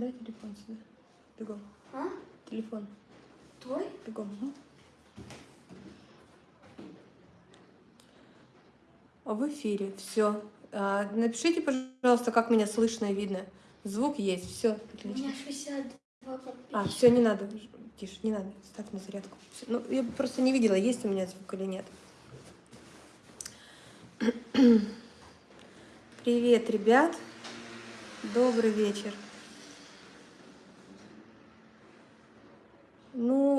Дай телефон сюда. Бегом. А? Телефон. Твой? Бегом. А В эфире. Все. напишите, пожалуйста, как меня слышно и видно. Звук есть. Все. У меня 62 подписчика. А, все, не надо. Тише, не надо. Ставь на зарядку. Всё. Ну, я просто не видела, есть у меня звук или нет. Привет, ребят. Добрый вечер.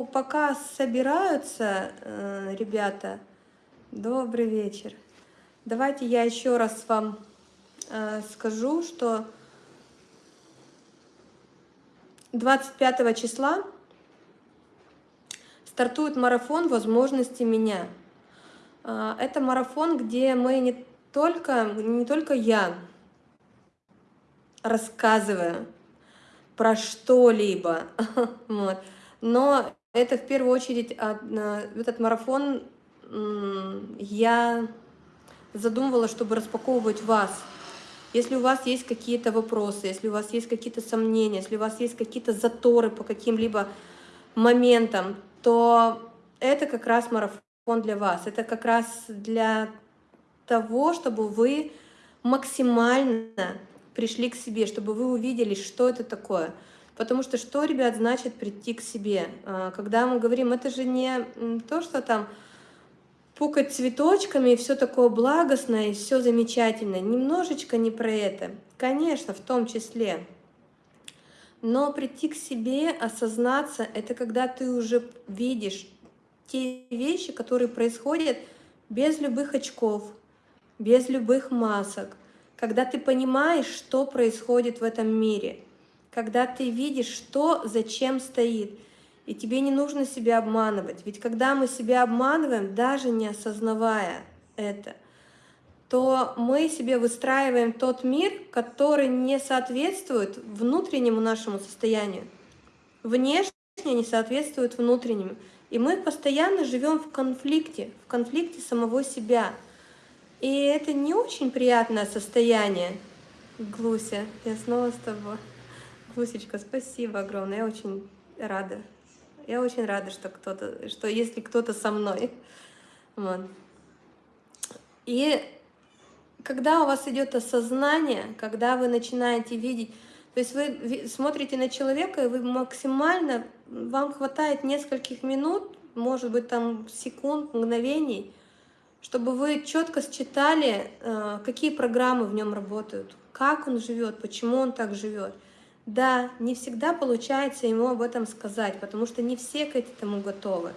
Пока собираются э, ребята, добрый вечер. Давайте я еще раз вам э, скажу, что 25 числа стартует марафон возможности меня. А, Это марафон, где мы не только, не только я рассказываю про что-либо, вот, но это в первую очередь этот марафон я задумывала, чтобы распаковывать вас. Если у вас есть какие-то вопросы, если у вас есть какие-то сомнения, если у вас есть какие-то заторы по каким-либо моментам, то это как раз марафон для вас. Это как раз для того, чтобы вы максимально пришли к себе, чтобы вы увидели, что это такое. Потому что что, ребят, значит прийти к себе? А, Когда мы говорим, это же не то, что там пукать цветочками, и все такое благостное, и все замечательно. Немножечко не про это. Конечно, в том числе. Но прийти к себе, осознаться, это когда ты уже видишь те вещи, которые происходят без любых очков, без любых масок, когда ты понимаешь, что происходит в этом мире, когда ты видишь, что зачем стоит, и тебе не нужно себя обманывать. Ведь когда мы себя обманываем, даже не осознавая это, то мы себе выстраиваем тот мир, который не соответствует внутреннему нашему состоянию. Внешне не соответствует внутреннему. И мы постоянно живем в конфликте, в конфликте самого себя. И это не очень приятное состояние. Глуся, я снова с тобой. Глусечка, спасибо огромное, я очень рада. Я очень рада, что кто-то, что если кто-то со мной. Вот. И когда у вас идет осознание, когда вы начинаете видеть, то есть вы смотрите на человека, и вы максимально, вам хватает нескольких минут, может быть, там секунд, мгновений, чтобы вы четко считали, э, какие программы в нем работают, как он живет, почему он так живет. Да, не всегда получается ему об этом сказать, потому что не все к этому готовы.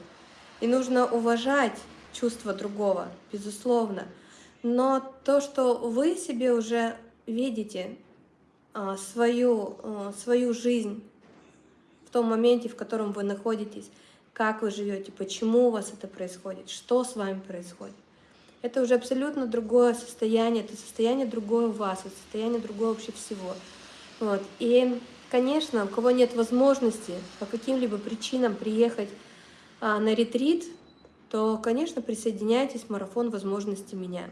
И нужно уважать чувство другого, безусловно. Но то, что вы себе уже видите а, свою, а, свою жизнь в том моменте, в котором вы находитесь, как вы живете, почему у вас это происходит, что с вами происходит. Это уже абсолютно другое состояние, это состояние другое вас, это состояние другое вообще всего. Вот. И, конечно, у кого нет возможности по каким-либо причинам приехать а, на ретрит, то, конечно, присоединяйтесь в марафон возможности меня.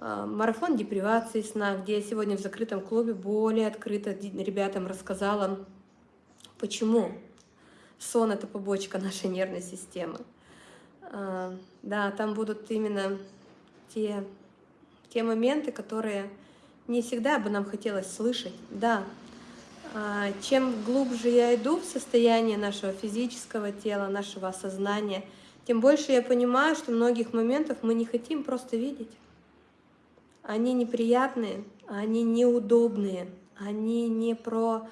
А, Марафон депривации сна, где я сегодня в закрытом клубе более открыто ребятам рассказала, почему сон — это побочка нашей нервной системы. А, Да, там будут именно те, те моменты, которые не всегда бы нам хотелось слышать. Да, а, чем глубже я иду в состояние нашего физического тела, нашего осознания, тем больше я понимаю, что многих моментов мы не хотим просто видеть. Они неприятные, они неудобные, они не про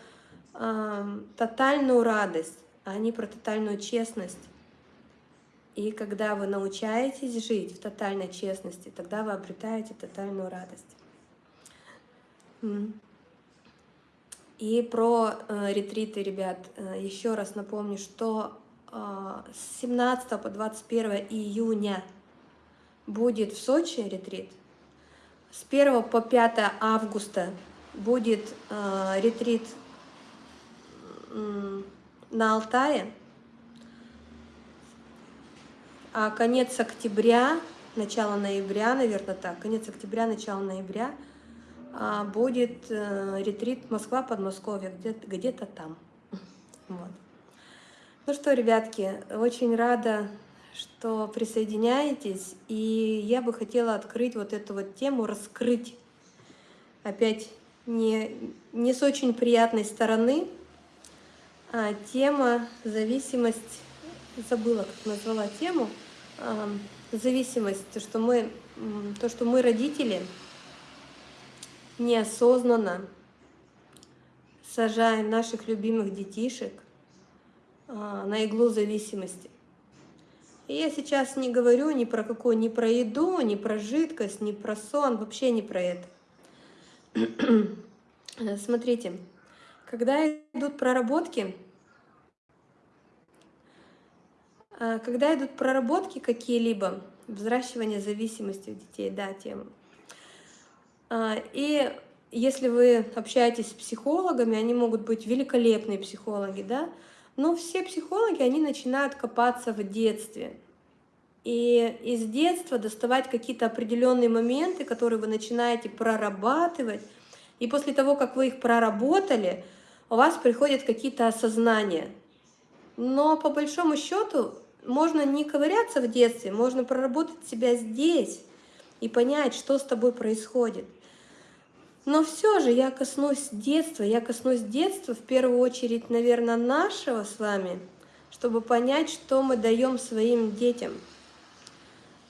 а, тотальную радость, они про тотальную честность. И когда вы научаетесь жить в тотальной честности, тогда вы обретаете тотальную радость. И про э, ретриты, ребят, э, еще раз напомню, что э, с 17 по 21 июня будет в Сочи ретрит. С 1 по 5 августа будет э, ретрит м, на Алтае. А конец октября, начало ноября, наверное, так, конец октября, начало ноября будет э, ретрит Москва-Подмосковье, где-то где, там. Вот. Ну что, ребятки, очень рада, что присоединяетесь, и я бы хотела открыть вот эту вот тему, раскрыть опять не, не с очень приятной стороны, а тема зависимость, забыла, как назвала тему, а, зависимость, то, что мы, то, что мы родители – неосознанно сажаем наших любимых детишек а, на иглу зависимости. И я сейчас не говорю ни про какую, ни про еду, ни про жидкость, ни про сон, вообще не про это. Смотрите, когда идут проработки, а, когда идут проработки какие-либо, взращивание зависимости у детей, да, тема, и если вы общаетесь с психологами, они могут быть великолепные психологи, да, но все психологи, они начинают копаться в детстве. И из детства доставать какие-то определенные моменты, которые вы начинаете прорабатывать. И после того, как вы их проработали, у вас приходят какие-то осознания. Но по большому счету можно не ковыряться в детстве, можно проработать себя здесь и понять, что с тобой происходит. Но все же я коснусь детства, я коснусь детства в первую очередь, наверное, нашего с вами, чтобы понять, что мы даем своим детям.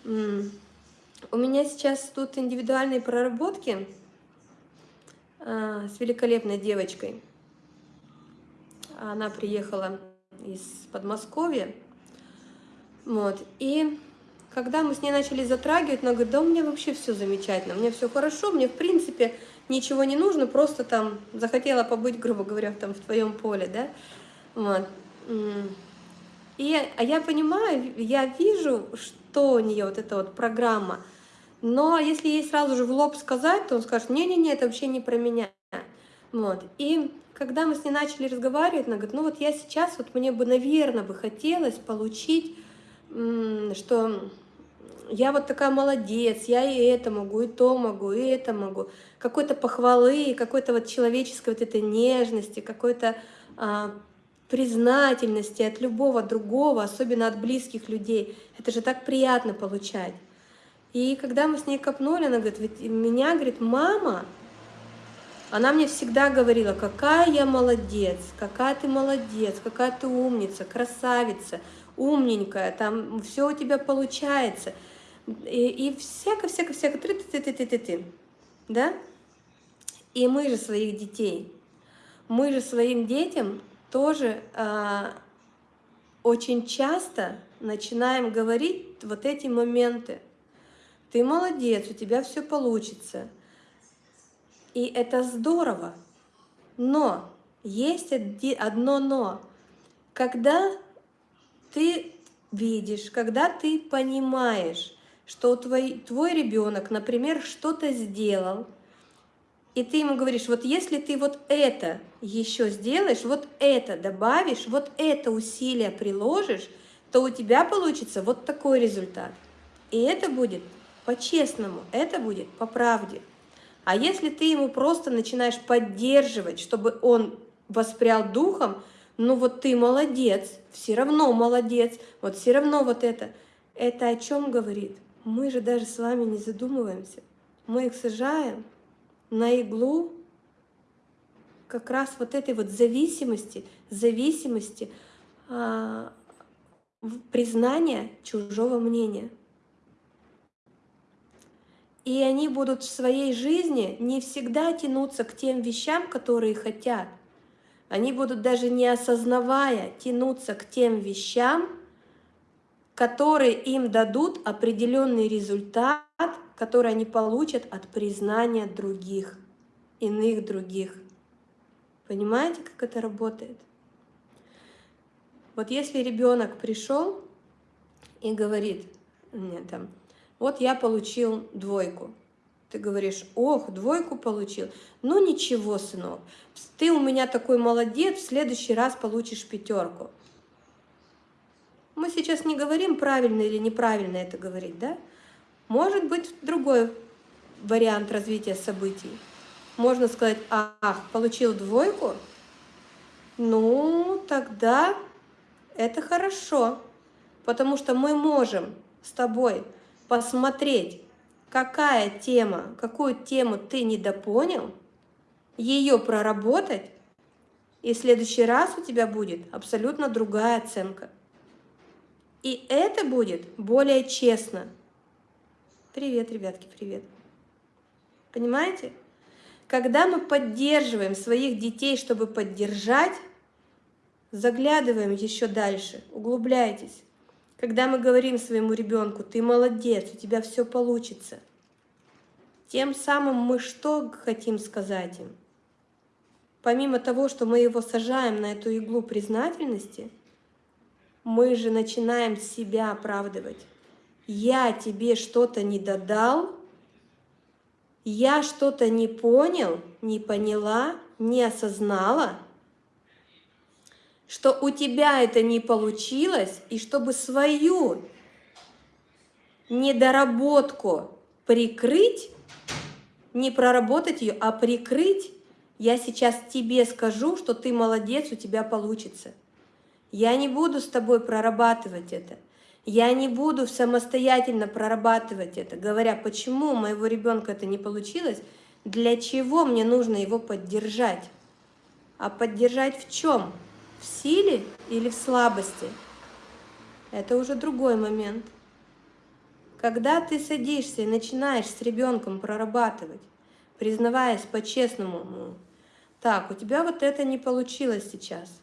У меня сейчас тут индивидуальные проработки а, с великолепной девочкой. Она приехала из Подмосковья. Вот. И когда мы с ней начали затрагивать, она говорит, да у меня вообще все замечательно, меня все хорошо, мне в принципе ничего не нужно, просто там захотела побыть, грубо говоря, там в твоем поле, да, вот. И, а я понимаю, я вижу, что у нее вот эта вот программа, но если ей сразу же в лоб сказать, то он скажет, не-не-не, это вообще не про меня. Вот. И когда мы с ней начали разговаривать, она говорит, ну вот я сейчас, вот мне бы, наверное, бы хотелось получить, что я вот такая молодец, я и это могу, и то могу, и это могу. Какой-то похвалы, какой-то вот человеческой вот этой нежности, какой-то а, признательности от любого другого, особенно от близких людей. Это же так приятно получать. И когда мы с ней копнули, она говорит, ведь меня, говорит, мама, она мне всегда говорила, какая я молодец, какая ты молодец, какая ты умница, красавица, умненькая, там все у тебя получается и всяко-всяко-всяко, ты-ты-ты-ты-ты-ты, да? И мы же своих детей, мы же своим детям тоже э, очень часто начинаем говорить вот эти моменты. Ты молодец, у тебя все получится. И это здорово. Но есть одно но. Когда ты видишь, когда ты понимаешь, что твой, твой ребенок, например, что-то сделал, и ты ему говоришь, вот если ты вот это еще сделаешь, вот это добавишь, вот это усилие приложишь, то у тебя получится вот такой результат. И это будет по-честному, это будет по правде. А если ты ему просто начинаешь поддерживать, чтобы он воспрял духом, ну вот ты молодец, все равно молодец, вот все равно вот это. Это о чем говорит? Мы же даже с вами не задумываемся. Мы их сажаем на иглу как раз вот этой вот зависимости, зависимости а, признания чужого мнения. И они будут в своей жизни не всегда тянуться к тем вещам, которые хотят. Они будут даже не осознавая тянуться к тем вещам, которые им дадут определенный результат, который они получат от признания других, иных других. Понимаете, как это работает? Вот если ребенок пришел и говорит, мне там, вот я получил двойку, ты говоришь, ох, двойку получил, ну ничего, сынок, ты у меня такой молодец, в следующий раз получишь пятерку. Мы сейчас не говорим, правильно или неправильно это говорить, да? Может быть другой вариант развития событий. можно сказать, ах, получил двойку, ну, тогда это хорошо, потому что мы можем с тобой посмотреть, какая тема, какую тему ты недопонял, ее проработать, и в следующий раз у тебя будет абсолютно другая оценка. И это будет более честно. Привет, ребятки, привет. Понимаете? Когда мы поддерживаем своих детей, чтобы поддержать, заглядываем еще дальше, углубляйтесь. Когда мы говорим своему ребенку, ты молодец, у тебя все получится, тем самым мы что хотим сказать им? Помимо того, что мы его сажаем на эту иглу признательности, мы же начинаем себя оправдывать. Я тебе что-то не додал, я что-то не понял, не поняла, не осознала, что у тебя это не получилось, и чтобы свою недоработку прикрыть, не проработать ее, а прикрыть, я сейчас тебе скажу, что ты молодец, у тебя получится. Я не буду с тобой прорабатывать это. Я не буду самостоятельно прорабатывать это, говоря, почему у моего ребенка это не получилось, для чего мне нужно его поддержать. А поддержать в чем? В силе или в слабости? Это уже другой момент. Когда ты садишься и начинаешь с ребенком прорабатывать, признаваясь по-честному, так, у тебя вот это не получилось сейчас.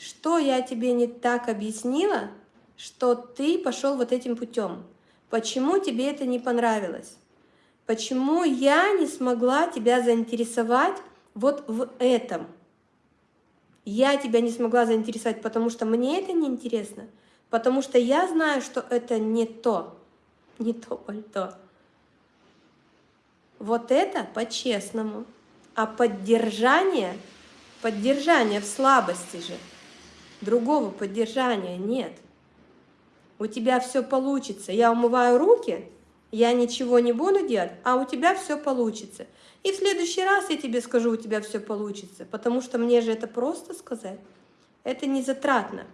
Что я тебе не так объяснила, что ты пошел вот этим путем? Почему тебе это не понравилось? Почему я не смогла тебя заинтересовать вот в этом? Я тебя не смогла заинтересовать, потому что мне это не интересно, потому что я знаю, что это не то, не то пальто. Вот это по-честному. А поддержание, поддержание в слабости же – Другого поддержания нет. У тебя все получится. Я умываю руки, я ничего не буду делать, а у тебя все получится. И в следующий раз я тебе скажу, у тебя все получится, потому что мне же это просто сказать. Это не затратно.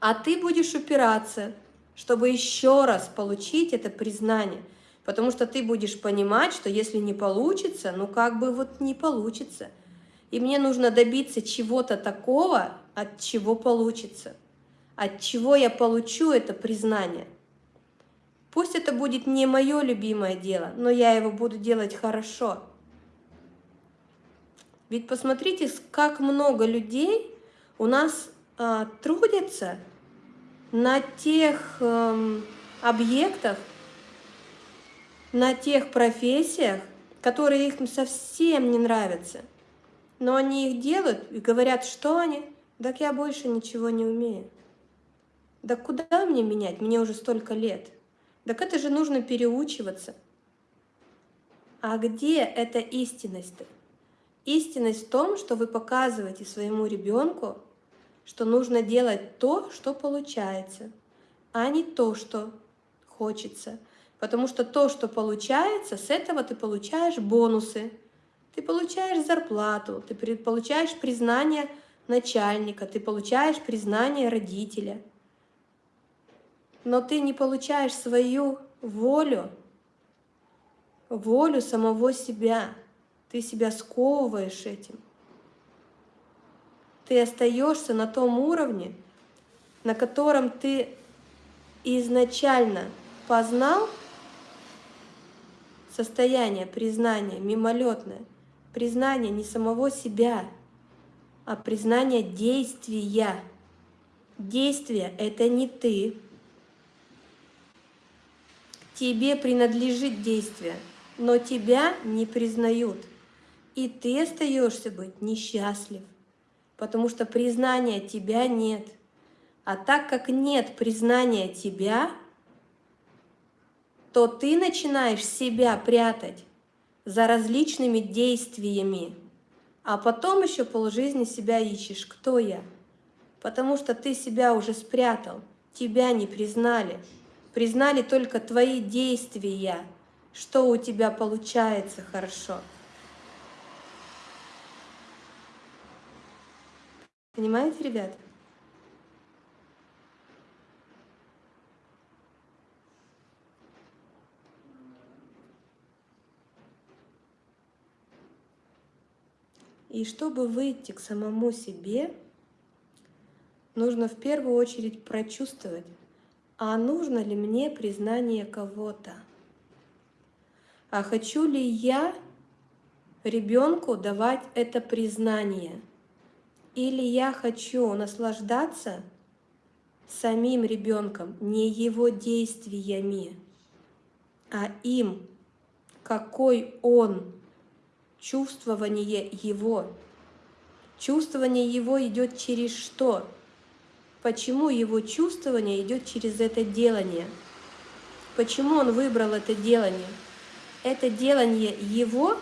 А ты будешь упираться, чтобы еще раз получить это признание. Потому что ты будешь понимать, что если не получится, ну как бы вот не получится. И мне нужно добиться чего-то такого, от чего получится, от чего я получу это признание. Пусть это будет не мое любимое дело, но я его буду делать хорошо. Ведь посмотрите, как много людей у нас а, трудятся на тех э, объектах, на тех профессиях, которые их совсем не нравятся. Но они их делают и говорят, что они так я больше ничего не умею. Да куда мне менять? Мне уже столько лет. Так это же нужно переучиваться. А где эта истинность-то? Истинность в том, что вы показываете своему ребенку, что нужно делать то, что получается, а не то, что хочется. Потому что то, что получается, с этого ты получаешь бонусы, ты получаешь зарплату, ты получаешь признание начальника, ты получаешь признание родителя. Но ты не получаешь свою волю, волю самого себя. Ты себя сковываешь этим. Ты остаешься на том уровне, на котором ты изначально познал состояние признания мимолетное, признание не самого себя, а признание действия. Действие – это не ты. Тебе принадлежит действие, но тебя не признают. И ты остаешься быть несчастлив, потому что признания тебя нет. А так как нет признания тебя, то ты начинаешь себя прятать за различными действиями, а потом еще полжизни себя ищешь, кто я. Потому что ты себя уже спрятал, тебя не признали. Признали только твои действия, что у тебя получается хорошо. Понимаете, ребят? И чтобы выйти к самому себе, нужно в первую очередь прочувствовать, а нужно ли мне признание кого-то? А хочу ли я ребенку давать это признание? Или я хочу наслаждаться самим ребенком, не его действиями, а им, какой он, чувствование его. Чувствование его идет через что? Почему его чувствование идет через это делание? Почему он выбрал это делание? Это делание его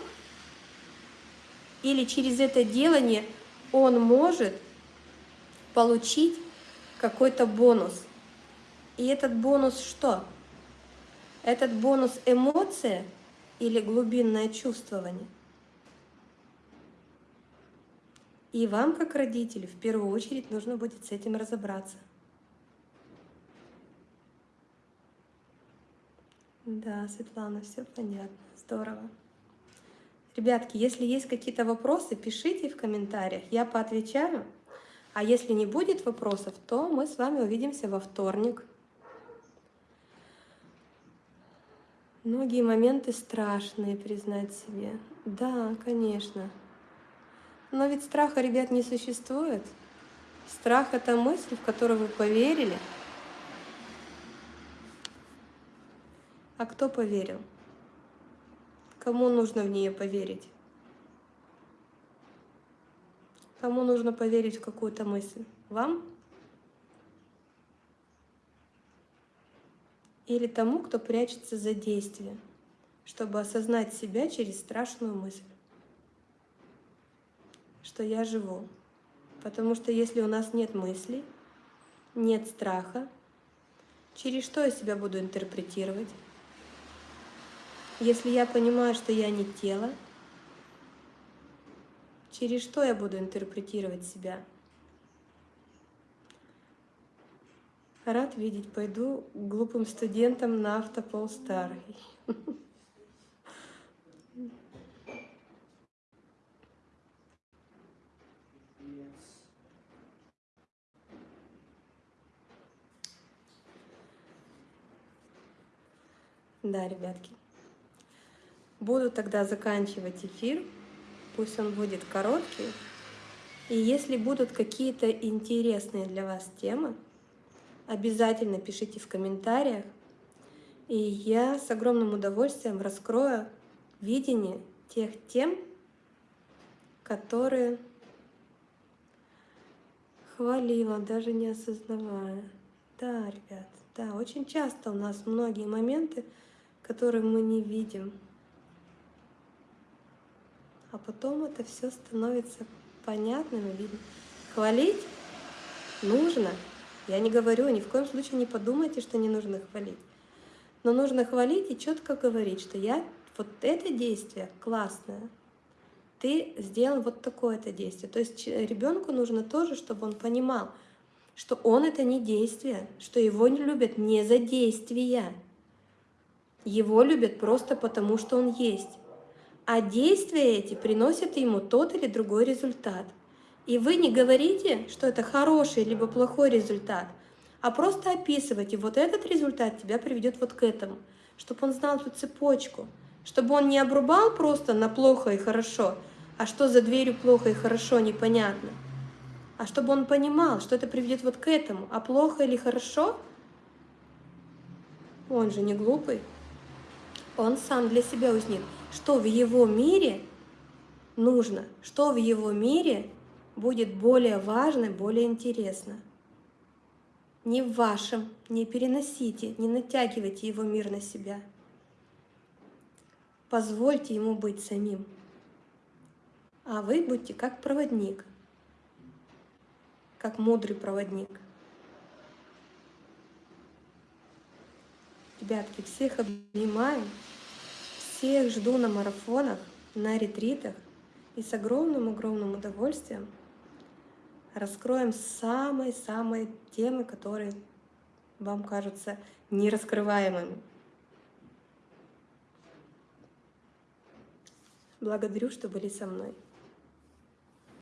или через это делание он может получить какой-то бонус. И этот бонус что? Этот бонус эмоция или глубинное чувствование? И вам, как родителю, в первую очередь нужно будет с этим разобраться. Да, Светлана, все понятно, здорово. Ребятки, если есть какие-то вопросы, пишите в комментариях, я поотвечаю. А если не будет вопросов, то мы с вами увидимся во вторник. Многие моменты страшные признать себе. Да, конечно. Но ведь страха, ребят, не существует. Страх — это мысль, в которую вы поверили. А кто поверил? Кому нужно в нее поверить? Кому нужно поверить в какую-то мысль? Вам? Или тому, кто прячется за действие, чтобы осознать себя через страшную мысль? Что я живу. Потому что если у нас нет мыслей, нет страха, через что я себя буду интерпретировать? Если я понимаю, что я не тело, через что я буду интерпретировать себя? Рад видеть, пойду глупым студентам на автопол Да, ребятки. Буду тогда заканчивать эфир. Пусть он будет короткий. И если будут какие-то интересные для вас темы, обязательно пишите в комментариях. И я с огромным удовольствием раскрою видение тех тем, которые хвалила, даже не осознавая. Да, ребят, да, очень часто у нас многие моменты, которые мы не видим. А потом это все становится понятным и видно. Хвалить нужно. Я не говорю, ни в коем случае не подумайте, что не нужно хвалить. Но нужно хвалить и четко говорить, что я вот это действие классное, ты сделал вот такое-то действие. То есть ребенку нужно тоже, чтобы он понимал, что он это не действие, что его не любят не за действия, его любят просто потому, что он есть. А действия эти приносят ему тот или другой результат. И вы не говорите, что это хороший либо плохой результат, а просто описывайте, вот этот результат тебя приведет вот к этому, чтобы он знал эту цепочку, чтобы он не обрубал просто на плохо и хорошо, а что за дверью плохо и хорошо, непонятно, а чтобы он понимал, что это приведет вот к этому, а плохо или хорошо, он же не глупый, он сам для себя узнит, что в его мире нужно, что в его мире будет более важно, более интересно. Не в вашем, не переносите, не натягивайте его мир на себя. Позвольте ему быть самим. А вы будьте как проводник, как мудрый проводник. Ребятки, всех обнимаю. Всех жду на марафонах, на ретритах и с огромным-огромным удовольствием раскроем самые-самые темы, которые вам кажутся нераскрываемыми. Благодарю, что были со мной.